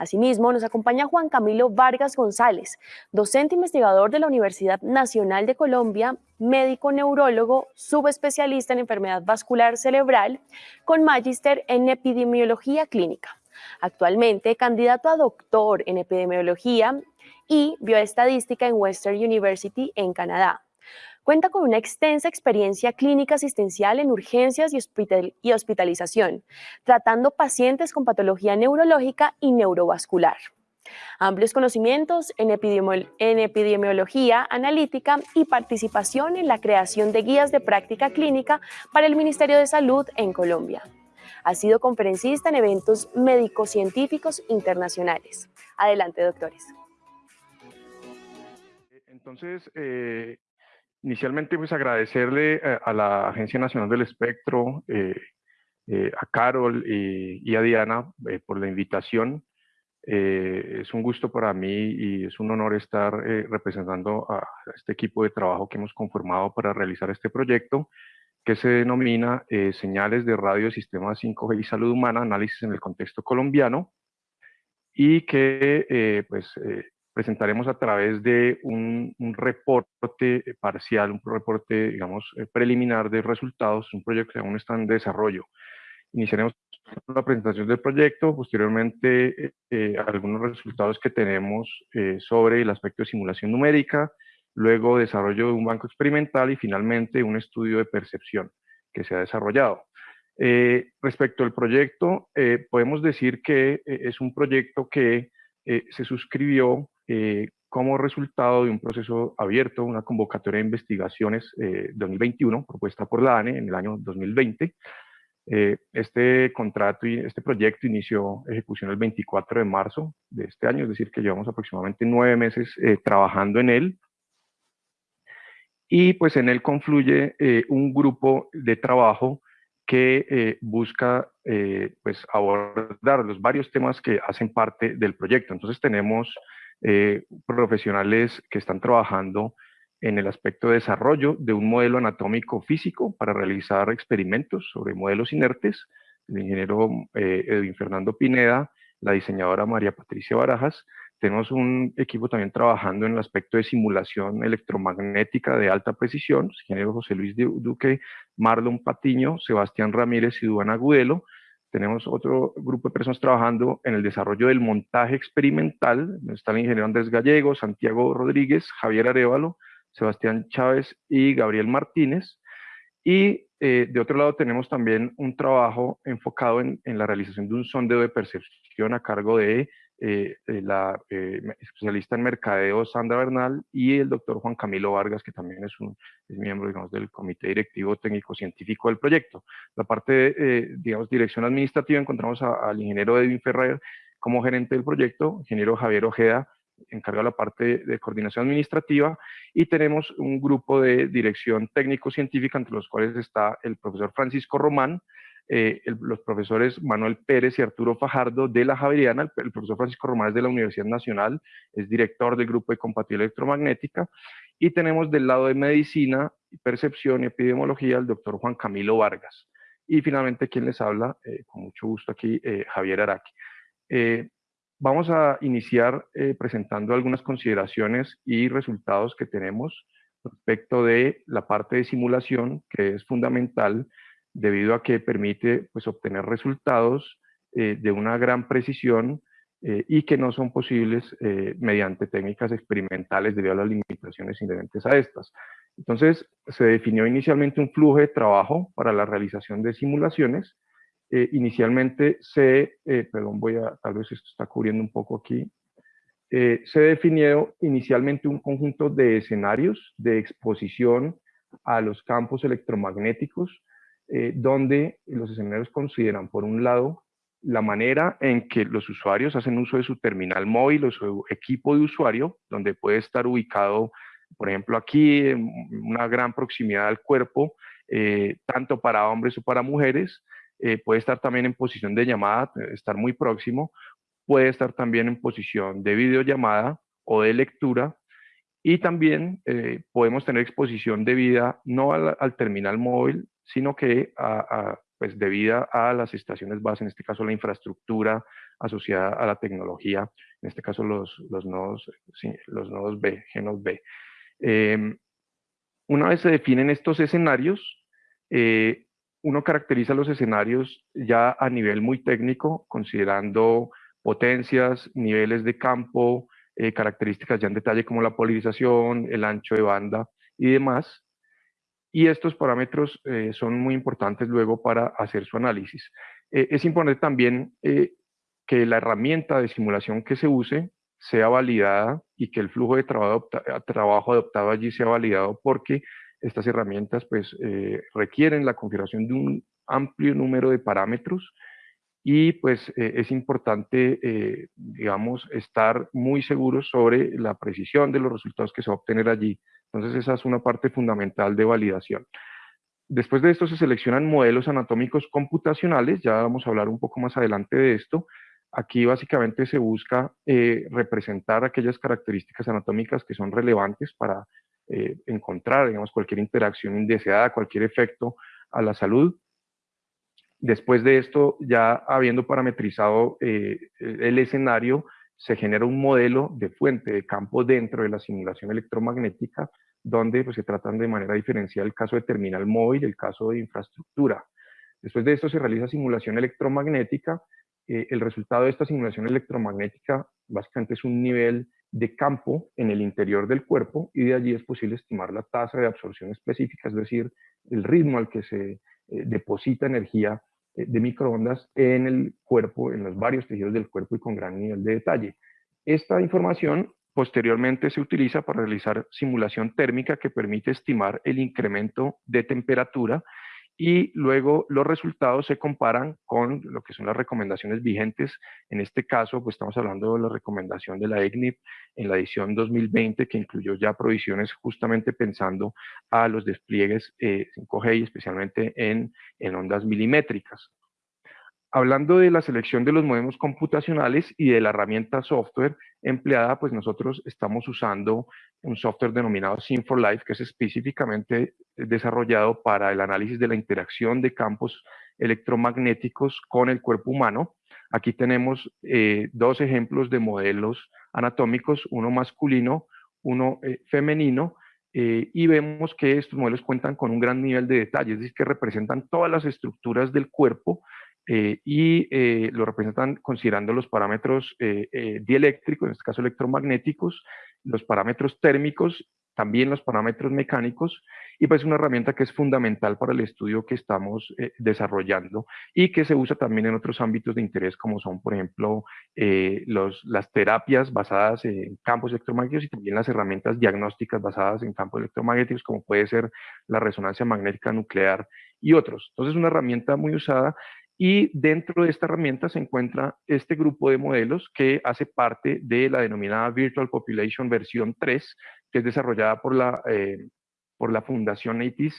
Asimismo, nos acompaña Juan Camilo Vargas González, docente investigador de la Universidad Nacional de Colombia, médico neurólogo, subespecialista en enfermedad vascular cerebral, con magíster en epidemiología clínica. Actualmente candidato a doctor en epidemiología y bioestadística en Western University en Canadá. Cuenta con una extensa experiencia clínica asistencial en urgencias y, hospitalización, tratando pacientes con patología neurológica y neurovascular. Amplios conocimientos en, epidemiología analítica y participación en la creación de guías de práctica clínica para el Ministerio de Salud en Colombia. Ha sido conferencista en eventos médico-científicos internacionales. Adelante, doctores. Entonces, eh, Inicialmente, pues agradecerle eh, a, la Agencia Nacional del Espectro, eh, eh, a Carol y, a Diana por la invitación. es un gusto para mí y es un honor estar representando a este equipo de trabajo que hemos conformado para realizar este proyecto que se denomina Señales de Radio Sistema 5G y Salud Humana, Análisis en el Contexto Colombiano, y que pues, presentaremos a través de un, reporte parcial, un reporte, digamos, eh, preliminar de resultados, un proyecto que aún está en desarrollo. Iniciaremos la presentación del proyecto, posteriormente eh, eh, algunos resultados que tenemos sobre el aspecto de simulación numérica, luego desarrollo de un banco experimental y finalmente un estudio de percepción que se ha desarrollado. respecto al proyecto, podemos decir que es un proyecto que se suscribió eh, como resultado de un proceso abierto, una convocatoria de investigaciones eh, 2021 propuesta por la ANE en el año 2020. Eh, este contrato y este proyecto inició ejecución el 24 de marzo de este año, es decir, que llevamos aproximadamente nueve meses eh, trabajando en él. Y pues en él confluye un grupo de trabajo que busca pues abordar los varios temas que hacen parte del proyecto. Entonces tenemos eh, profesionales que están trabajando en el aspecto de desarrollo de un modelo anatómico físico para realizar experimentos sobre modelos inertes, el ingeniero eh, Edwin Fernando Pineda, la diseñadora María Patricia Barajas. Tenemos un equipo también trabajando en el aspecto de simulación electromagnética de alta precisión, el ingeniero José Luis Duque, Marlon Patiño, Sebastián Ramírez y Duana Agudelo, tenemos otro grupo de personas trabajando en el desarrollo del montaje experimental. Está el ingeniero Andrés Gallego, Santiago Rodríguez, Javier Arevalo, Sebastián Chávez y Gabriel Martínez. Y eh, de otro lado tenemos también un trabajo enfocado en, en, la realización de un sondeo de percepción a cargo de eh, eh, la eh, especialista en mercadeo Sandra Bernal y el doctor Juan Camilo Vargas, que también es, un, miembro digamos, del comité directivo técnico-científico del proyecto. La parte de, digamos, dirección administrativa encontramos al ingeniero Edwin Ferrer como gerente del proyecto, ingeniero Javier Ojeda, encargado de la parte de coordinación administrativa, y tenemos un grupo de dirección técnico-científica, entre los cuales está el profesor Francisco Román, eh, los profesores Manuel Pérez y Arturo Fajardo de la Javeriana, el, profesor Francisco Román de la Universidad Nacional, es director del grupo de compatibilidad electromagnética, y tenemos del lado de medicina, percepción y epidemiología el doctor Juan Camilo Vargas. Y finalmente, quien les habla, eh, con mucho gusto aquí, eh, Javier Araki. vamos a iniciar presentando algunas consideraciones y resultados que tenemos respecto de la parte de simulación, que es fundamental debido a que permite pues, obtener resultados eh, de una gran precisión eh, y que no son posibles eh, mediante técnicas experimentales debido a las limitaciones inherentes a estas. Entonces, se definió inicialmente un flujo de trabajo para la realización de simulaciones. inicialmente se, perdón, voy a, tal vez esto está cubriendo un poco aquí, se definió inicialmente un conjunto de escenarios de exposición a los campos electromagnéticos eh, donde los escenarios consideran, por un lado, la manera en que los usuarios hacen uso de su terminal móvil o su equipo de usuario, donde puede estar ubicado, por ejemplo, aquí, en una gran proximidad al cuerpo, eh, tanto para hombres o para mujeres, eh, puede estar también en posición de llamada, estar muy próximo, puede estar también en posición de videollamada o de lectura, y también podemos tener exposición debida no al terminal móvil, sino que a, pues debida a las estaciones base, en este caso la infraestructura asociada a la tecnología, en este caso los, los, nodos, los nodos B, genos B. Em, una vez se definen estos escenarios, eh, uno caracteriza los escenarios ya a nivel muy técnico, considerando potencias, niveles de campo, eh, características ya en detalle como la polarización, el ancho de banda y demás. Y estos parámetros eh, son muy importantes luego para hacer su análisis. Eh, es importante también que la herramienta de simulación que se use sea validada y que el flujo de trabajo, trabajo adoptado allí sea validado porque estas herramientas pues requieren la configuración de un amplio número de parámetros y pues eh, es importante, eh, digamos, estar muy seguros sobre la precisión de los resultados que se va a obtener allí. Entonces esa es una parte fundamental de validación. Después de esto se seleccionan modelos anatómicos computacionales, ya vamos a hablar un poco más adelante de esto. Aquí básicamente se busca eh, representar aquellas características anatómicas que son relevantes para encontrar, digamos, cualquier interacción indeseada, cualquier efecto a la salud Después de esto, ya habiendo parametrizado eh, el escenario, se genera un modelo de fuente de campo dentro de la simulación electromagnética, donde pues, se tratan de manera diferencial el caso de terminal móvil y el caso de infraestructura. Después de esto se realiza simulación electromagnética. Eh, el resultado de esta simulación electromagnética básicamente es un nivel de campo en el interior del cuerpo y de allí es posible estimar la tasa de absorción específica, es decir, el ritmo al que se eh, deposita energía de microondas en el cuerpo, en los varios tejidos del cuerpo y con gran nivel de detalle. Esta información posteriormente se utiliza para realizar simulación térmica que permite estimar el incremento de temperatura y luego los resultados se comparan con lo que son las recomendaciones vigentes. En este caso, pues estamos hablando de la recomendación de la EGNIP en la edición 2020, que incluyó ya provisiones justamente pensando a los despliegues 5G eh, y especialmente en, en ondas milimétricas. Hablando de la selección de los modelos computacionales y de la herramienta software empleada, pues nosotros estamos usando un software denominado Sim4Life, que es específicamente desarrollado para el análisis de la interacción de campos electromagnéticos con el cuerpo humano. Aquí tenemos eh, dos ejemplos de modelos anatómicos, uno masculino, uno eh, femenino, eh, y vemos que estos modelos cuentan con un gran nivel de detalle, es decir, que representan todas las estructuras del cuerpo eh, y eh, lo representan considerando los parámetros eh, dieléctricos, en este caso electromagnéticos, los parámetros térmicos, también los parámetros mecánicos, y pues una herramienta que es fundamental para el estudio que estamos desarrollando y que se usa también en otros ámbitos de interés como son, por ejemplo, los, las terapias basadas en campos electromagnéticos y también las herramientas diagnósticas basadas en campos electromagnéticos como puede ser la resonancia magnética nuclear y otros. Entonces, una herramienta muy usada y dentro de esta herramienta se encuentra este grupo de modelos que hace parte de la denominada Virtual Population versión 3, que es desarrollada por la, eh, por la Fundación ATIS,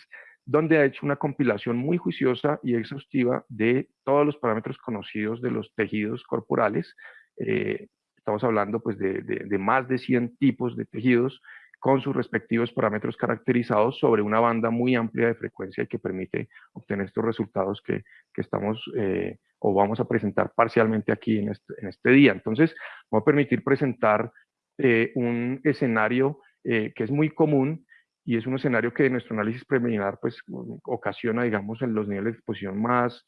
donde ha hecho una compilación muy juiciosa y exhaustiva de todos los parámetros conocidos de los tejidos corporales. Eh, estamos hablando pues, de, de, más de 100 tipos de tejidos con sus respectivos parámetros caracterizados sobre una banda muy amplia de frecuencia y que permite obtener estos resultados que, que estamos eh, o vamos a presentar parcialmente aquí en este, este día. Entonces, voy a permitir presentar eh, un escenario eh, que es muy común y es un escenario que nuestro análisis preliminar pues ocasiona, digamos, en los niveles de exposición más,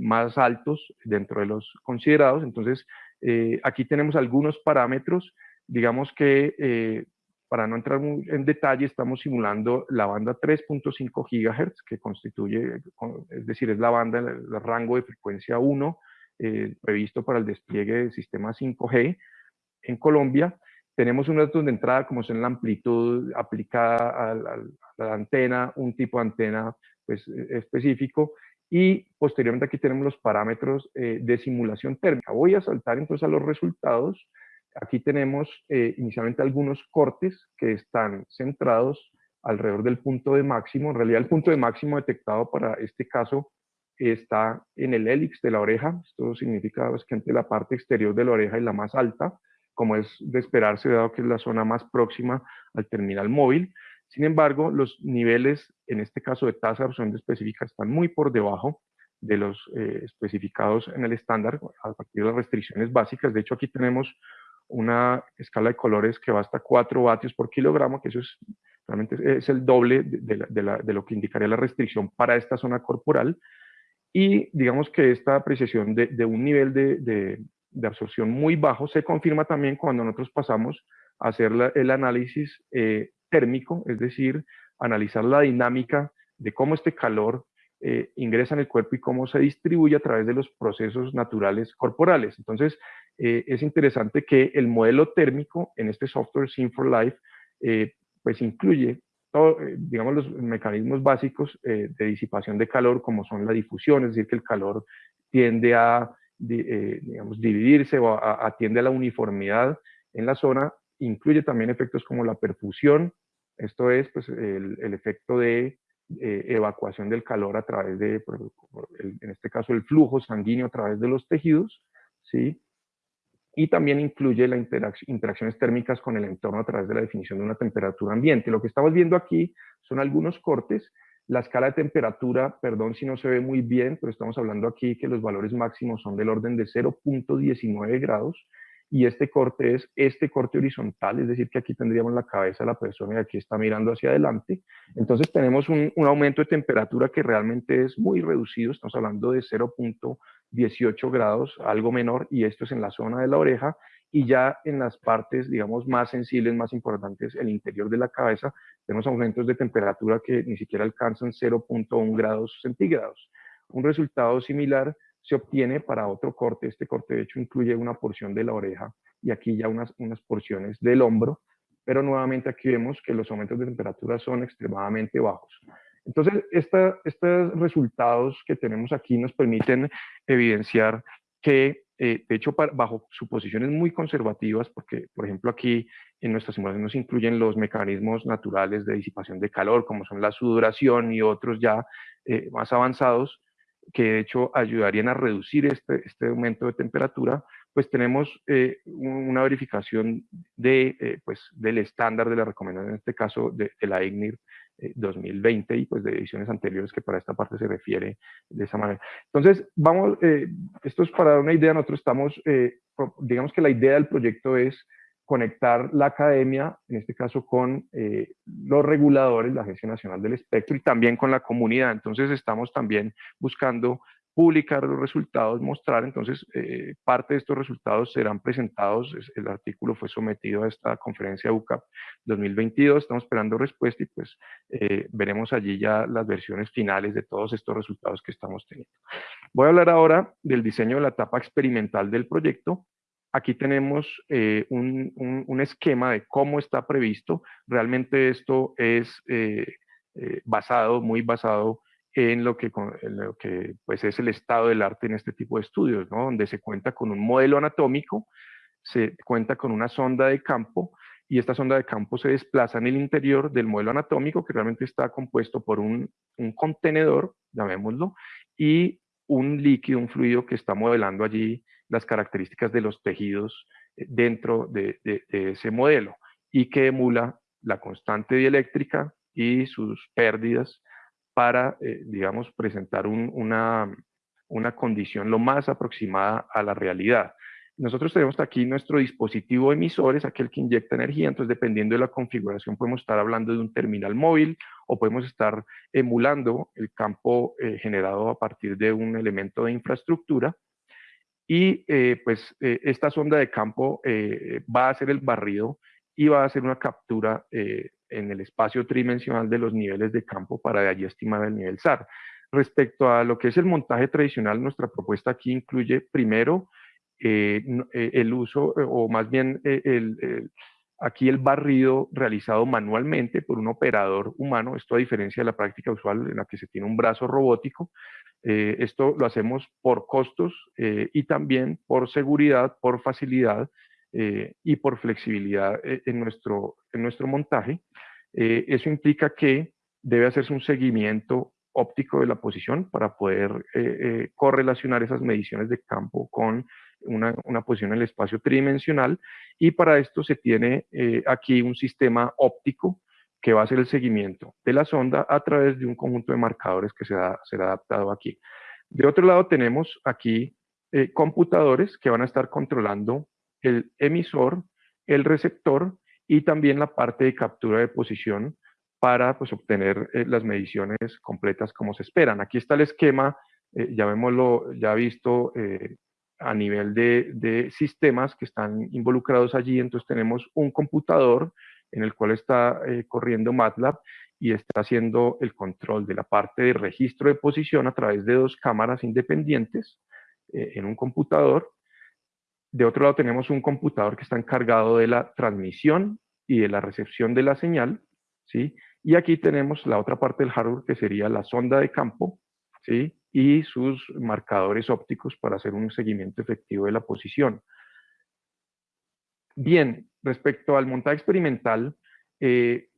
más altos dentro de los considerados. Entonces, aquí tenemos algunos parámetros, digamos que para no entrar en detalle, estamos simulando la banda 3.5 GHz, que constituye, es decir, es la banda, el, rango de frecuencia 1 eh, previsto para el despliegue del sistema 5G en Colombia. Tenemos unos datos de entrada como son la amplitud aplicada a, la antena, un tipo de antena pues, e, específico, y posteriormente aquí tenemos los parámetros eh, de simulación térmica. Voy a saltar entonces a los resultados Aquí tenemos eh, inicialmente algunos cortes que están centrados alrededor del punto de máximo. En realidad el punto de máximo detectado para este caso está en el hélix de la oreja. Esto significa que la parte exterior de la oreja es la más alta, como es de esperarse dado que es la zona más próxima al terminal móvil. Sin embargo, los niveles, en este caso de tasa de absorción específica, están muy por debajo de los especificados en el estándar a partir de las restricciones básicas. De hecho, aquí tenemos una escala de colores que va hasta 4 vatios por kilogramo, que eso es realmente es el doble de, lo que indicaría la restricción para esta zona corporal. Y digamos que esta apreciación de, un nivel de, absorción muy bajo se confirma también cuando nosotros pasamos a hacer el análisis eh, térmico, es decir, analizar la dinámica de cómo este calor eh, ingresa en el cuerpo y cómo se distribuye a través de los procesos naturales corporales. Entonces, eh, es interesante que el modelo térmico en este software Sim for Life, eh, pues incluye todo, digamos, los mecanismos básicos de disipación de calor, como son la difusión, es decir, que el calor tiende a, digamos, dividirse o atiende a la uniformidad en la zona, incluye también efectos como la perfusión, esto es pues, el, el efecto de eh, evacuación del calor a través de, en este caso, el flujo sanguíneo a través de los tejidos, ¿sí? Y también incluye las interacciones térmicas con el entorno a través de la definición de una temperatura ambiente. Lo que estamos viendo aquí son algunos cortes. La escala de temperatura, perdón si no se ve muy bien, pero estamos hablando aquí que los valores máximos son del orden de 0.19 grados y este corte es este corte horizontal, es decir, que aquí tendríamos la cabeza de la persona y aquí está mirando hacia adelante. Entonces tenemos un, aumento de temperatura que realmente es muy reducido, estamos hablando de 0.18 grados, algo menor, y esto es en la zona de la oreja, y ya en las partes, digamos, más sensibles, más importantes, el interior de la cabeza, tenemos aumentos de temperatura que ni siquiera alcanzan 0.1 grados centígrados. Un resultado similar se obtiene para otro corte. Este corte de hecho incluye una porción de la oreja y aquí ya unas, unas porciones del hombro, pero nuevamente aquí vemos que los aumentos de temperatura son extremadamente bajos. Entonces, esta, estos resultados que tenemos aquí nos permiten evidenciar que, eh, de hecho, bajo suposiciones muy conservativas, porque, por ejemplo, aquí en nuestra simulación nos incluyen los mecanismos naturales de disipación de calor, como son la sudoración y otros ya eh, más avanzados, que de hecho ayudarían a reducir este, este aumento de temperatura, pues tenemos eh, una verificación de, eh, pues, del estándar de la recomendación, en este caso de, la IGNIR 2020 eh, y pues de ediciones anteriores que para esta parte se refiere de esa manera. Entonces, vamos, esto es para dar una idea, nosotros estamos, digamos que la idea del proyecto es conectar la academia, en este caso con eh, los reguladores, la Agencia Nacional del Espectro y también con la comunidad. Entonces estamos también buscando publicar los resultados, mostrar, entonces eh, parte de estos resultados serán presentados, el artículo fue sometido a esta conferencia UCAP 2022, estamos esperando respuesta y pues eh, veremos allí ya las versiones finales de todos estos resultados que estamos teniendo. Voy a hablar ahora del diseño de la etapa experimental del proyecto, Aquí tenemos eh, un, esquema de cómo está previsto. Realmente esto es eh, eh, basado, muy basado en lo que, pues es el estado del arte en este tipo de estudios, donde se cuenta con un modelo anatómico, se cuenta con una sonda de campo y esta sonda de campo se desplaza en el interior del modelo anatómico que realmente está compuesto por un, un contenedor, llamémoslo, y un líquido, un fluido que está modelando allí las características de los tejidos eh, dentro de, ese modelo y que emula la constante dieléctrica y sus pérdidas para, eh, digamos, presentar una, una condición lo más aproximada a la realidad. Nosotros tenemos aquí nuestro dispositivo emisor, es aquel que inyecta energía, entonces dependiendo de la configuración podemos estar hablando de un terminal móvil o podemos estar emulando el campo eh, generado a partir de un elemento de infraestructura y eh, pues eh, esta sonda de campo eh, va a hacer el barrido y va a hacer una captura en el espacio tridimensional de los niveles de campo para de allí estimar el nivel SAR. Respecto a lo que es el montaje tradicional, nuestra propuesta aquí incluye primero el uso, o más bien aquí el barrido realizado manualmente por un operador humano, esto a diferencia de la práctica usual en la que se tiene un brazo robótico, eh, esto lo hacemos por costos eh, y también por seguridad, por facilidad eh, y por flexibilidad en nuestro, en nuestro montaje. eso implica que debe hacerse un seguimiento óptico de la posición para poder correlacionar esas mediciones de campo con una, una, posición en el espacio tridimensional y para esto se tiene aquí un sistema óptico que va a hacer el seguimiento de la sonda a través de un conjunto de marcadores que será, será adaptado aquí. De otro lado tenemos aquí eh, computadores que van a estar controlando el emisor, el receptor y también la parte de captura de posición para pues, obtener eh, las mediciones completas como se esperan. Aquí está el esquema, eh, ya vemoslo, ya visto a nivel de, sistemas que están involucrados allí, entonces tenemos un computador en el cual está corriendo MATLAB y está haciendo el control de la parte de registro de posición a través de dos cámaras independientes eh, en un computador. De otro lado tenemos un computador que está encargado de la transmisión y de la recepción de la señal, ¿sí? Y aquí tenemos la otra parte del hardware que sería la sonda de campo, ¿sí? Y sus marcadores ópticos para hacer un seguimiento efectivo de la posición. Bien, respecto al montaje experimental, eh,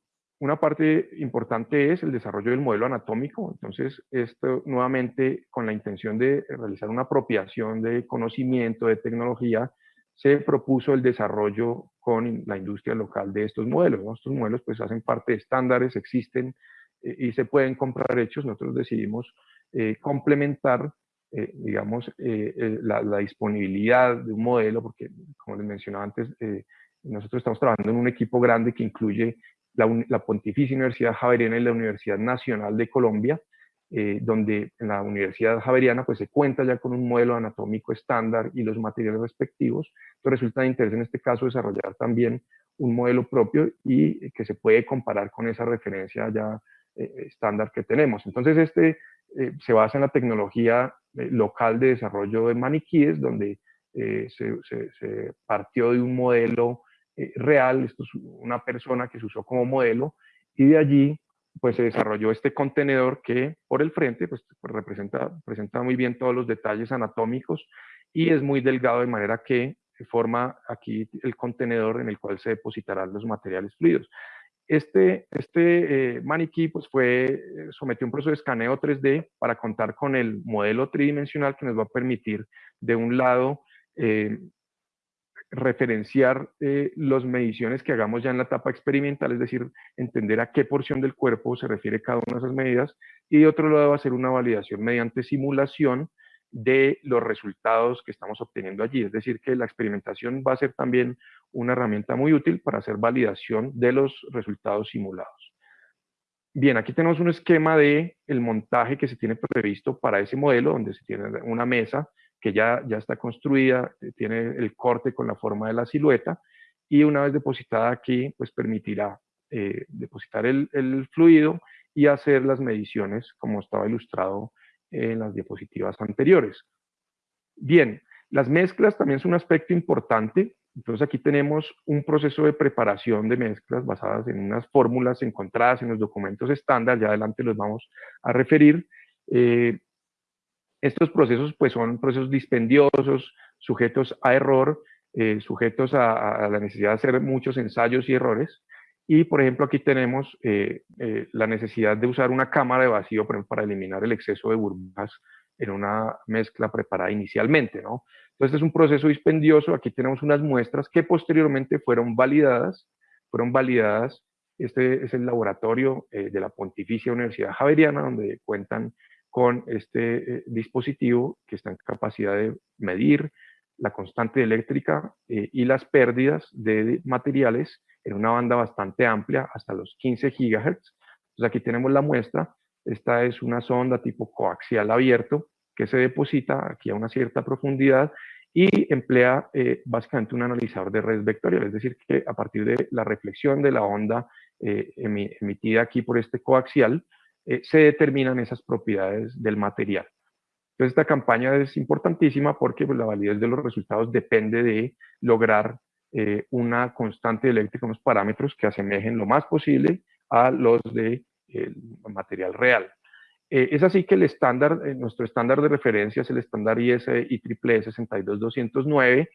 una parte importante es el desarrollo del modelo anatómico, entonces esto nuevamente con la intención de realizar una apropiación de conocimiento, de tecnología, se propuso el desarrollo con la industria local de estos modelos. Estos modelos pues hacen parte de estándares, existen eh, y se pueden comprar hechos. Nosotros decidimos eh, complementar, eh, digamos, la, la, disponibilidad de un modelo, porque como les mencionaba antes, nosotros estamos trabajando en un equipo grande que incluye la, Pontificia Universidad Javeriana y la Universidad Nacional de Colombia, eh, donde en la Universidad Javeriana pues se cuenta ya con un modelo anatómico estándar y los materiales respectivos. Entonces resulta de interés en este caso desarrollar también un modelo propio y que se puede comparar con esa referencia ya eh, estándar que tenemos. Entonces este eh, se basa en la tecnología local de desarrollo de maniquíes, donde se, se, partió de un modelo eh, real, esto es una persona que se usó como modelo, y de allí pues se desarrolló este contenedor que por el frente pues, representa, presenta muy bien todos los detalles anatómicos y es muy delgado de manera que forma aquí el contenedor en el cual se depositarán los materiales fluidos. Este, este eh, maniquí pues fue, eh, sometió un proceso de escaneo 3D para contar con el modelo tridimensional que nos va a permitir de un lado referenciar eh, las mediciones que hagamos ya en la etapa experimental, es decir, entender a qué porción del cuerpo se refiere cada una de esas medidas, y de otro lado hacer una validación mediante simulación de los resultados que estamos obteniendo allí. Es decir, que la experimentación va a ser también una herramienta muy útil para hacer validación de los resultados simulados. Bien, aquí tenemos un esquema de el montaje que se tiene previsto para ese modelo, donde se tiene una mesa que ya, ya está construida, eh, tiene el corte con la forma de la silueta y una vez depositada aquí, pues permitirá eh, depositar el, fluido y hacer las mediciones como estaba ilustrado en las diapositivas anteriores. Bien, las mezclas también es un aspecto importante. Entonces aquí tenemos un proceso de preparación de mezclas basadas en unas fórmulas encontradas en los documentos estándar, ya adelante los vamos a referir. Eh, estos procesos pues son procesos dispendiosos, sujetos a error, eh, sujetos a, la necesidad de hacer muchos ensayos y errores. Y, por ejemplo, aquí tenemos eh, eh, la necesidad de usar una cámara de vacío para eliminar el exceso de burbujas en una mezcla preparada inicialmente. ¿no? Entonces, es un proceso dispendioso. Aquí tenemos unas muestras que posteriormente fueron validadas. Fueron validadas. Este es el laboratorio de la Pontificia Universidad Javeriana, donde cuentan con este eh, dispositivo que está en capacidad de medir la constante eléctrica eh, y las pérdidas de materiales en una banda bastante amplia, hasta los 15 GHz. Entonces aquí tenemos la muestra. Esta es una sonda tipo coaxial abierto que se deposita aquí a una cierta profundidad y emplea eh, básicamente un analizador de redes vectoriales, es decir, que a partir de la reflexión de la onda emitida aquí por este coaxial, eh, se determinan esas propiedades del material. Entonces esta campaña es importantísima porque pues, la validez de los resultados depende de lograr eh, una constante eléctrica, unos parámetros que asemejen lo más posible a los de material real. Eh, es así que el estándar, nuestro estándar de referencia es el estándar ISE IEEE 62209,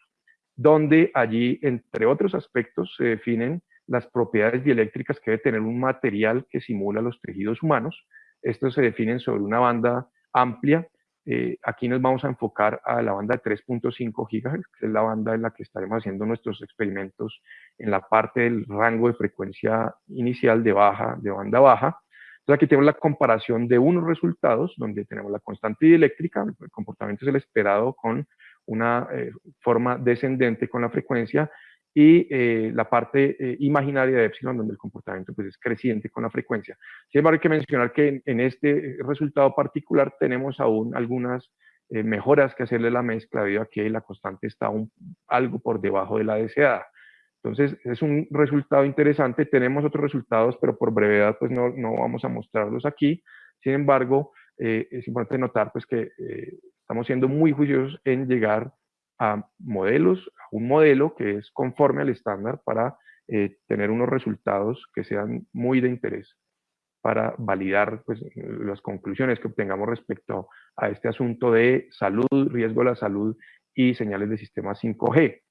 donde allí, entre otros aspectos, se definen las propiedades dieléctricas que debe tener un material que simula los tejidos humanos. Estos se definen sobre una banda amplia. Eh, aquí nos vamos a enfocar a la banda de 3.5 GHz, que es la banda en la que estaremos haciendo nuestros experimentos en la parte del rango de frecuencia inicial de baja, de banda baja. Entonces aquí tenemos la comparación de unos resultados donde tenemos la constante dieléctrica, el comportamiento es el esperado con una eh, forma descendente con la frecuencia y eh, la parte eh, imaginaria de epsilon, donde el comportamiento pues, es creciente con la frecuencia. Sin embargo, hay que mencionar que en, este resultado particular tenemos aún algunas eh, mejoras que hacerle la mezcla, debido a que la constante está un, algo por debajo de la deseada. Entonces, es un resultado interesante. Tenemos otros resultados, pero por brevedad pues no, no vamos a mostrarlos aquí. Sin embargo, es importante notar pues, que estamos siendo muy juiciosos en llegar a modelos, a un modelo que es conforme al estándar para eh, tener unos resultados que sean muy de interés para validar pues, las conclusiones que obtengamos respecto a este asunto de salud, riesgo de la salud y señales de sistema 5G.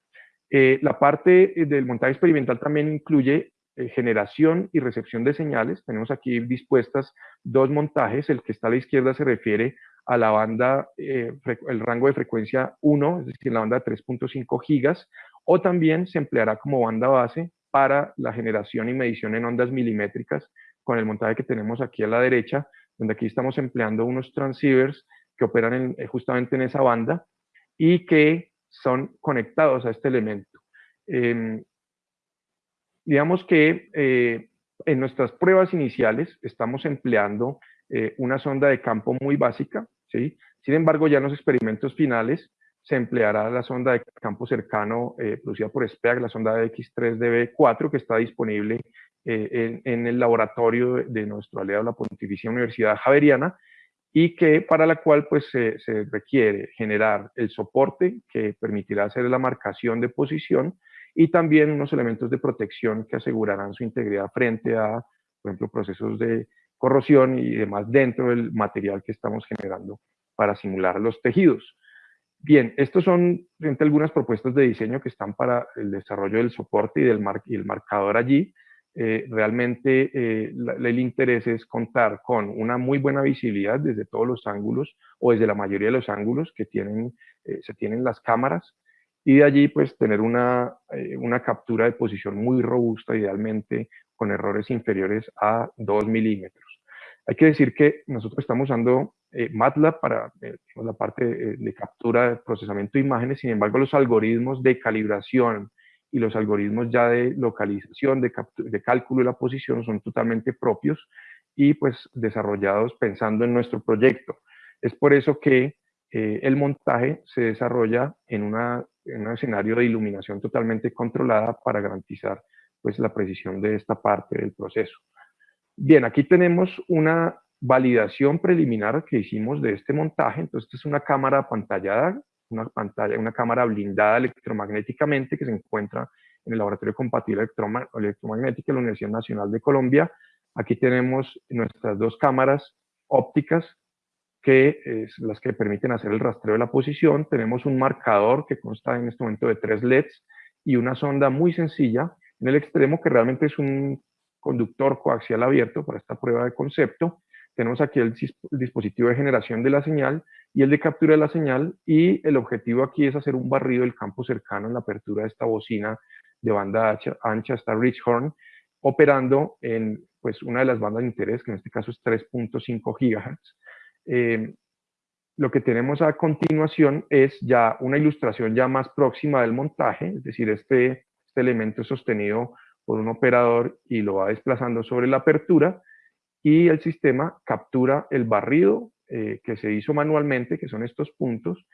Eh, la parte del montaje experimental también incluye eh, generación y recepción de señales. Tenemos aquí dispuestas dos montajes. El que está a la izquierda se refiere a la banda, eh, el rango de frecuencia 1, es decir, la banda de 3.5 gigas, o también se empleará como banda base para la generación y medición en ondas milimétricas con el montaje que tenemos aquí a la derecha, donde aquí estamos empleando unos transceivers que operan eh, justamente en esa banda y que son conectados a este elemento. Em, digamos que eh, en nuestras pruebas iniciales estamos empleando una sonda de campo muy básica, sin embargo, ya en los experimentos finales se empleará la sonda de campo cercano eh, producida por SPEAC, la sonda de X3DB4, que está disponible eh, en, el laboratorio de, nuestro aliado, la Pontificia Universidad Javeriana, y que para la cual pues, se, requiere generar el soporte que permitirá hacer la marcación de posición y también unos elementos de protección que asegurarán su integridad frente a, por ejemplo, procesos de corrosión y demás dentro del material que estamos generando para simular los tejidos. Bien, estos son algunas propuestas de diseño que están para el desarrollo del soporte y, del y el marcador allí. Eh, realmente eh, el interés es contar con una muy buena visibilidad desde todos los ángulos o desde la mayoría de los ángulos que tienen, eh, se tienen las cámaras y de allí pues tener una, una captura de posición muy robusta, idealmente con errores inferiores a 2 milímetros. Hay que decir que nosotros estamos usando eh, MATLAB para eh, la parte eh, de captura, de procesamiento de imágenes, sin embargo los algoritmos de calibración y los algoritmos ya de localización, de, de cálculo de la posición son totalmente propios y pues desarrollados pensando en nuestro proyecto. Es por eso que el montaje se desarrolla en, una, en, un escenario de iluminación totalmente controlada para garantizar pues la precisión de esta parte del proceso. Bien, aquí tenemos una validación preliminar que hicimos de este montaje. Entonces, esta es una cámara pantallada, una, pantalla, una cámara blindada electromagnéticamente que se encuentra en el Laboratorio Compatible Electromagnética de la Universidad Nacional de Colombia. Aquí tenemos nuestras dos cámaras ópticas que es las que permiten hacer el rastreo de la posición. Tenemos un marcador que consta en este momento de tres LEDs y una sonda muy sencilla en el extremo que realmente es un conductor coaxial abierto para esta prueba de concepto. Tenemos aquí el, dispositivo de generación de la señal y el de captura de la señal y el objetivo aquí es hacer un barrido del campo cercano en la apertura de esta bocina de banda ancha, hasta Richhorn, operando en pues, una de las bandas de interés, que en este caso es 3.5 GHz. Eh, lo que tenemos a continuación es ya una ilustración ya más próxima del montaje, es decir, este, este elemento sostenido por un operador y lo va desplazando sobre la apertura y el sistema captura el barrido eh, que se hizo manualmente, que son estos puntos,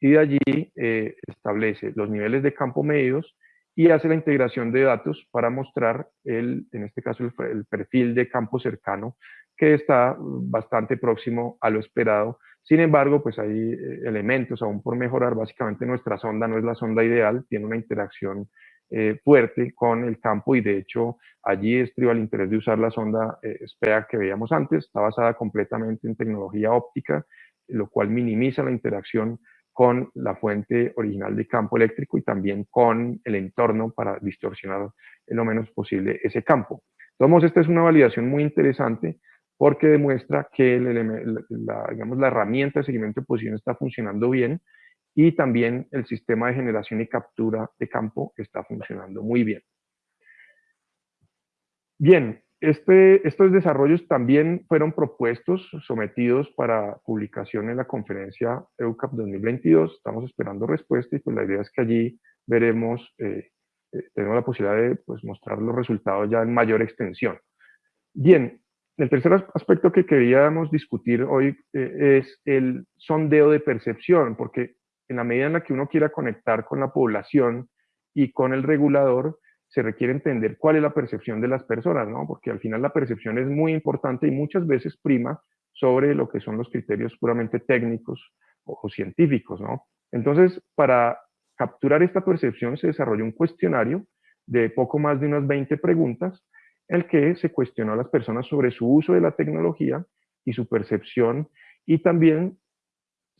y de allí eh, establece los niveles de campo medios y hace la integración de datos para mostrar, el, en este caso, el, perfil de campo cercano, que está bastante próximo a lo esperado. Sin embargo, pues hay eh, elementos aún por mejorar. Básicamente nuestra sonda no es la sonda ideal, tiene una interacción eh, fuerte con el campo y de hecho allí estriba el interés de usar la sonda eh, SPEA que veíamos antes, está basada completamente en tecnología óptica, lo cual minimiza la interacción con la fuente original de campo eléctrico y también con el entorno para distorsionar lo menos posible ese campo. Entonces, esta es una validación muy interesante porque demuestra que la, digamos, la herramienta de seguimiento de posición está funcionando bien y también el sistema de generación y captura de campo está funcionando muy bien. Bien, este, estos desarrollos también fueron propuestos, sometidos para publicación en la conferencia EUCAP 2022. Estamos esperando respuesta y pues la idea es que allí veremos, eh, eh, tenemos la posibilidad de pues, mostrar los resultados ya en mayor extensión. Bien, el tercer aspecto que queríamos discutir hoy eh, es el sondeo de percepción, porque en la medida en la que uno quiera conectar con la población y con el regulador, se requiere entender cuál es la percepción de las personas, ¿no? Porque al final la percepción es muy importante y muchas veces prima sobre lo que son los criterios puramente técnicos o, científicos, ¿no? Entonces, para capturar esta percepción se desarrolló un cuestionario de poco más de unas 20 preguntas, el que se cuestionó a las personas sobre su uso de la tecnología y su percepción, y también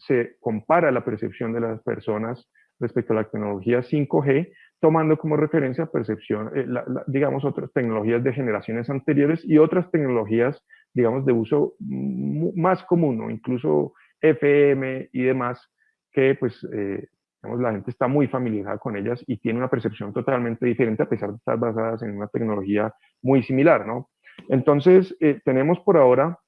se compara la percepción de las personas respecto a la tecnología 5G tomando como referencia percepción, eh, digamos, otras tecnologías de generaciones anteriores y otras tecnologías, digamos, de uso más común, incluso FM y demás, que pues, eh, digamos, la gente está muy familiarizada con ellas y tiene una percepción totalmente diferente a pesar de estar basadas en una tecnología muy similar, ¿no? Entonces, eh, tenemos por ahora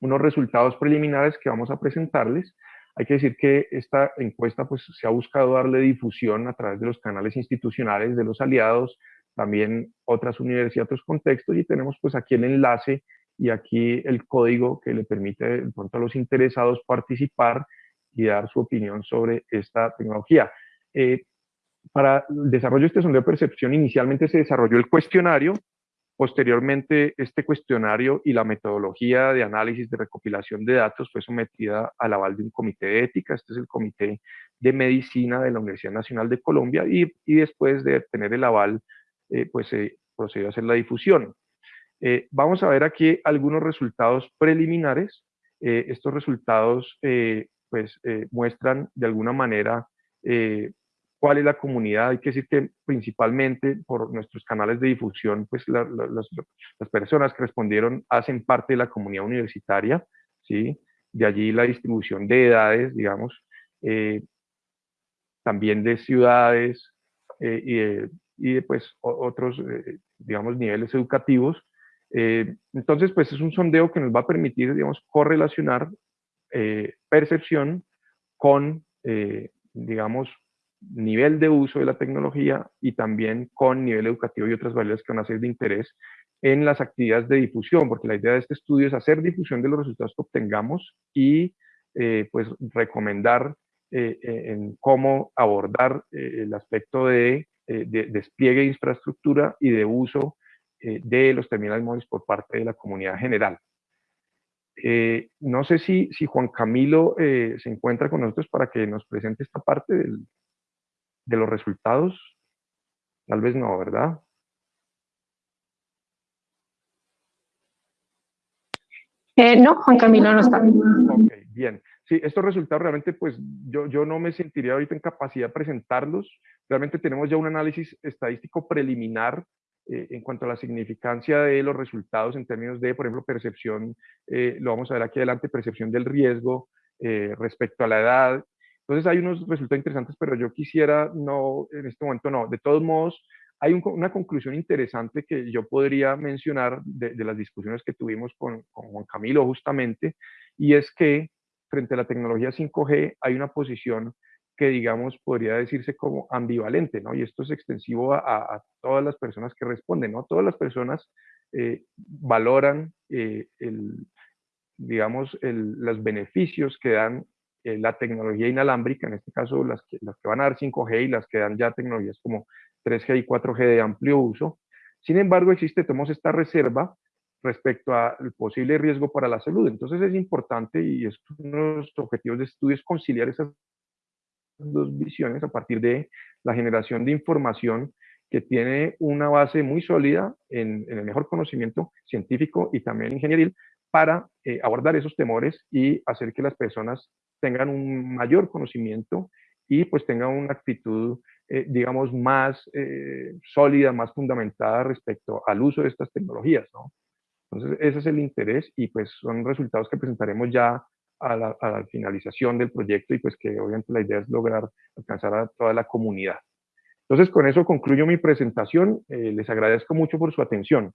unos resultados preliminares que vamos a presentarles hay que decir que esta encuesta pues, se ha buscado darle difusión a través de los canales institucionales de los aliados, también otras universidades, otros contextos, y tenemos pues aquí el enlace y aquí el código que le permite de pronto a los interesados participar y dar su opinión sobre esta tecnología. Eh, para el desarrollo de este sondeo de percepción, inicialmente se desarrolló el cuestionario, Posteriormente, este cuestionario y la metodología de análisis de recopilación de datos fue sometida al aval de un comité de ética, este es el Comité de Medicina de la Universidad Nacional de Colombia, y, después de tener el aval, eh, pues se procedió a hacer la difusión. Eh, vamos a ver aquí algunos resultados preliminares. Eh, estos resultados pues, muestran de alguna manera cuál es la comunidad. Hay que decir que principalmente por nuestros canales de difusión, pues las, personas que respondieron hacen parte de la comunidad universitaria, ¿sí? De allí la distribución de edades, digamos, eh, también de ciudades eh, y, de, pues, otros, eh, digamos, niveles educativos. entonces, pues es un sondeo que nos va a permitir, digamos, correlacionar percepción con, digamos, nivel de uso de la tecnología y también con nivel educativo y otras variables que van a ser de interés en las actividades de difusión, porque la idea de este estudio es hacer difusión de los resultados que obtengamos y eh, pues recomendar eh, eh, en cómo abordar el aspecto de, despliegue de infraestructura y de uso de los terminales móviles por parte de la comunidad general. no sé si, si Juan Camilo se encuentra con nosotros para que nos presente esta parte del, de los resultados? Tal vez no, ¿verdad? Eh, no, Juan Camilo no está. Ok, bien. Sí, estos resultados realmente, pues yo, yo no me sentiría ahorita en capacidad de presentarlos. Realmente tenemos ya un análisis estadístico preliminar eh, en cuanto a la significancia de los resultados en términos de, por ejemplo, percepción, eh, lo vamos a ver aquí adelante, percepción del riesgo respecto a la edad entonces hay unos resultados interesantes, pero yo quisiera no, en este momento no. De todos modos, hay una conclusión interesante que yo podría mencionar de, las discusiones que tuvimos con, Juan Camilo justamente, y es que frente a la tecnología 5G hay una posición que digamos podría decirse como ambivalente, ¿no? Y esto es extensivo a, todas las personas que responden, ¿no? Todas las personas eh, valoran eh, el, digamos, los beneficios que dan eh, la tecnología inalámbrica, en este caso las que, van a dar 5G y las que dan ya tecnologías como 3G y 4G de amplio uso. Sin embargo, existe, tenemos esta reserva respecto al posible riesgo para la salud. Entonces es importante y es uno de los objetivos de estudio es conciliar esas dos visiones a partir de la generación de información que tiene una base muy sólida en, el mejor conocimiento científico y también ingenieril para eh, abordar esos temores y hacer que las personas tengan un mayor conocimiento y pues tengan una actitud, eh, digamos, más eh, sólida, más fundamentada respecto al uso de estas tecnologías, ¿no? Entonces, ese es el interés y pues son resultados que presentaremos ya a la, a la, finalización del proyecto y pues que obviamente la idea es lograr alcanzar a toda la comunidad. Entonces, con eso concluyo mi presentación. les agradezco mucho por su atención.